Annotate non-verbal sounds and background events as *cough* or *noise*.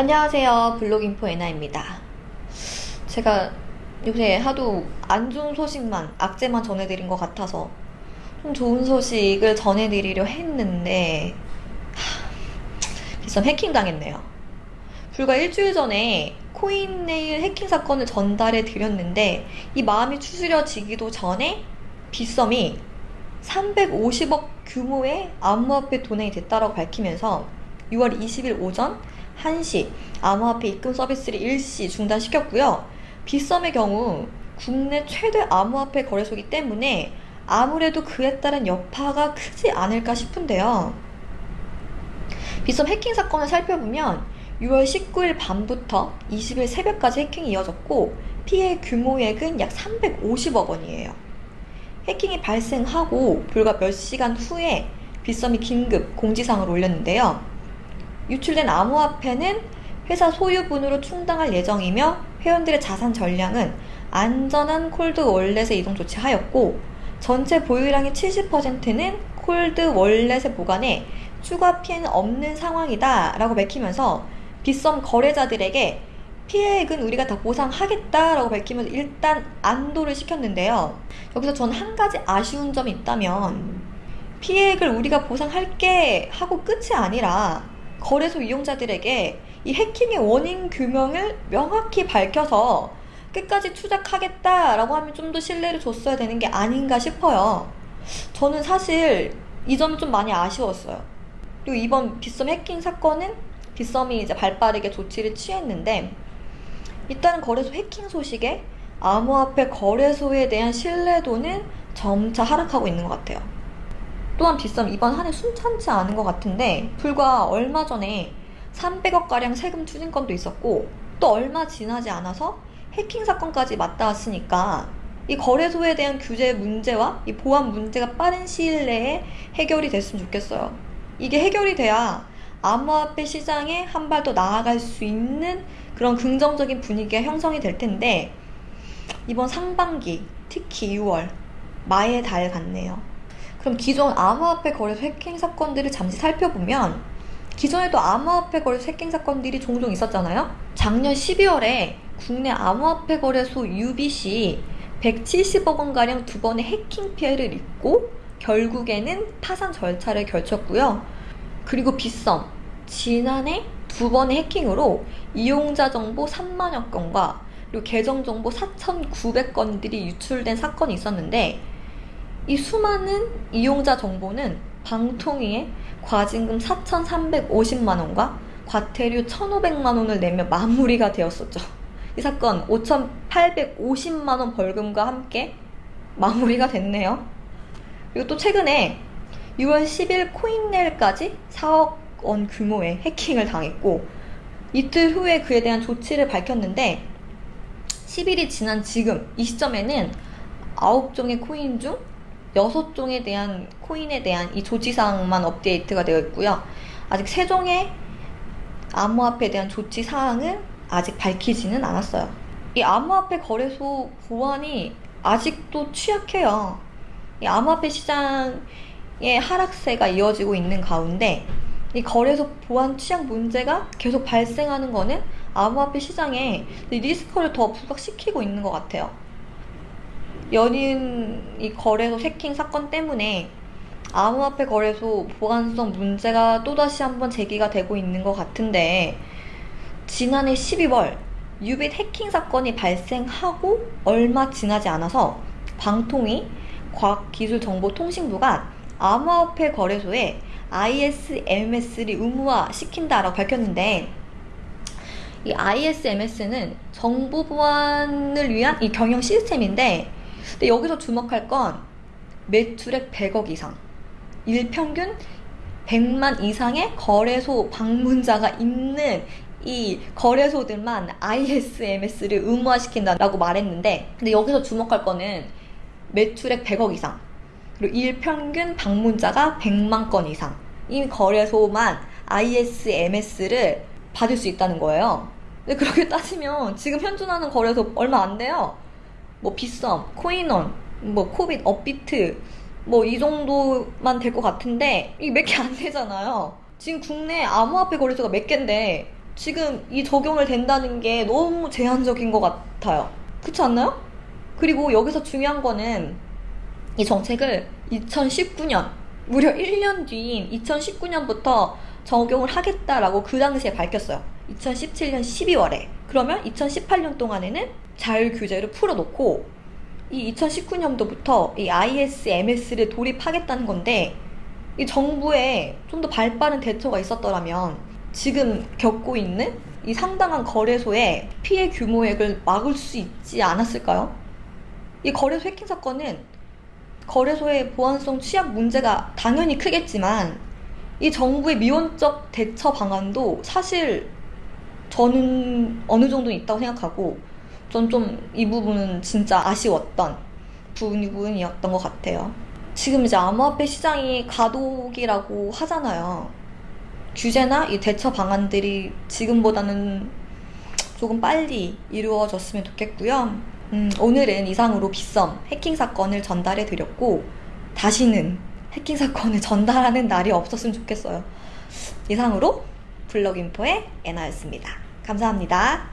안녕하세요. 블록인포 에나입니다. 제가 요새 하도 안 좋은 소식만, 악재만 전해드린 것 같아서 좀 좋은 소식을 전해드리려 했는데 하, 비썸 해킹 당했네요. 불과 일주일 전에 코인네일 해킹 사건을 전달해 드렸는데 이 마음이 추스려지기도 전에 비썸이 350억 규모의 암호화폐 도난이 됐다고 밝히면서 6월 20일 오전 1시 암호화폐 입금 서비스를 일시 중단시켰고요. 비썸의 경우 국내 최대 암호화폐 거래소이기 때문에 아무래도 그에 따른 여파가 크지 않을까 싶은데요. 비썸 해킹 사건을 살펴보면 6월 19일 밤부터 20일 새벽까지 해킹이 이어졌고 피해 규모액은 약 350억 원이에요. 해킹이 발생하고 불과 몇 시간 후에 빗썸이 긴급 공지사항을 올렸는데요. 유출된 암호화폐는 회사 소유분으로 충당할 예정이며 회원들의 자산 전량은 안전한 콜드 월렛에 이동 조치하였고 전체 보유량의 70%는 콜드 월렛에 보관해 추가 피해는 없는 상황이다 라고 밝히면서 빗썸 거래자들에게 피해액은 우리가 다 보상하겠다라고 밝히면서 일단 안도를 시켰는데요. 여기서 전 한 가지 아쉬운 점이 있다면 피해액을 우리가 보상할게 하고 끝이 아니라 거래소 이용자들에게 이 해킹의 원인 규명을 명확히 밝혀서 끝까지 추적하겠다라고 하면 좀 더 신뢰를 줬어야 되는 게 아닌가 싶어요. 저는 사실 이 점이 좀 많이 아쉬웠어요. 그리고 이번 빗썸 해킹 사건은 빗썸이 이제 발빠르게 조치를 취했는데 일단 거래소 해킹 소식에 암호화폐 거래소에 대한 신뢰도는 점차 하락하고 있는 것 같아요. 또한 빗썸 이번 한 해 순탄치 않은 것 같은데 불과 얼마 전에 300억가량 세금 추징건도 있었고 또 얼마 지나지 않아서 해킹 사건까지 맞닿았으니까 이 거래소에 대한 규제 문제와 이 보안 문제가 빠른 시일 내에 해결이 됐으면 좋겠어요. 이게 해결이 돼야 암호화폐 시장에 한 발 더 나아갈 수 있는 그런 긍정적인 분위기가 형성이 될 텐데 이번 상반기 특히 6월 마의 달 같네요. 그럼 기존 암호화폐 거래소 해킹 사건들을 잠시 살펴보면 기존에도 암호화폐 거래소 해킹 사건들이 종종 있었잖아요. 작년 12월에 국내 암호화폐 거래소 UBC 170억 원가량 두 번의 해킹 피해를 입고 결국에는 파산 절차를 결쳤고요. 그리고 빗썸 지난해 두 번의 해킹으로 이용자 정보 3만여 건과 그리고 계정 정보 4,900건들이 유출된 사건이 있었는데 이 수많은 이용자 정보는 방통위에 과징금 4,350만 원과 과태료 1,500만 원을 내며 마무리가 되었었죠. 이 사건 5,850만 원 벌금과 함께 마무리가 됐네요. 그리고 또 최근에 6월 10일 코인넬까지 4억 원 규모의 해킹을 당했고 이틀 후에 그에 대한 조치를 밝혔는데 10일이 지난 지금 이 시점에는 9종의 코인 중 6종에 대한 코인에 대한 이 조치사항만 업데이트가 되어 있고요. 아직 3종의 암호화폐에 대한 조치 사항은 아직 밝히지는 않았어요. 이 암호화폐 거래소 보안이 아직도 취약해요. 이 암호화폐 시장의 하락세가 이어지고 있는 가운데 이 거래소 보안 취약 문제가 계속 발생하는 거는 암호화폐 시장에 리스크를 더 부각시키고 있는 것 같아요. 연인 이 거래소 해킹 사건 때문에 암호화폐 거래소 보안성 문제가 또다시 한번 제기가 되고 있는 것 같은데 지난해 12월 유빗 해킹 사건이 발생하고 얼마 지나지 않아서 방통위 과학기술정보통신부가 암호화폐 거래소에 ISMS를 의무화 시킨다라고 밝혔는데 이 ISMS는 정보 보안을 위한 이 경영 시스템인데 근데 여기서 주목할 건 매출액 100억 이상. 일평균 100만 이상의 거래소 방문자가 있는 이 거래소들만 ISMS를 의무화시킨다라고 말했는데 근데 여기서 주목할 거는 매출액 100억 이상. 그리고 일평균 방문자가 100만 건 이상. 이 거래소만 ISMS를 받을 수 있다는 거예요. 근데 그렇게 따지면 지금 현존하는 거래소 얼마 안 돼요 뭐 빗썸, 코인원, 뭐 코빗, 업비트 뭐 이 정도만 될 것 같은데 이게 몇 개 안 되잖아요. 지금 국내 암호화폐 거래소가 몇 개인데 지금 이 적용을 된다는 게 너무 제한적인 것 같아요. 그렇지 않나요? 그리고 여기서 중요한 거는 이 정책을 2019년 무려 1년 뒤인 2019년부터 적용을 하겠다라고 그 당시에 밝혔어요. 2017년 12월에. 그러면 2018년 동안에는 자율 규제를 풀어놓고 이 2019년도부터 이 ISMS를 도입하겠다는 건데 이 정부에 좀 더 발빠른 대처가 있었더라면 지금 겪고 있는 이 상당한 거래소의 피해 규모액을 막을 수 있지 않았을까요? 이 거래소 해킹 사건은 거래소의 보안성 취약 문제가 당연히 크겠지만 이 정부의 미온적 대처 방안도 사실 저는 어느 정도 있다고 생각하고 전 좀 이 부분은 진짜 아쉬웠던 부분이었던 것 같아요. 지금 이제 암호화폐 시장이 가독이라고 하잖아요. 규제나 이 대처 방안들이 지금보다는 조금 빨리 이루어졌으면 좋겠고요. 음, 오늘은 이상으로 빗썸 해킹 사건을 전달해 드렸고 다시는 해킹 사건을 *laughs* 전달하는 날이 없었으면 좋겠어요. 이상으로 블럭인포의 애나였습니다. 감사합니다.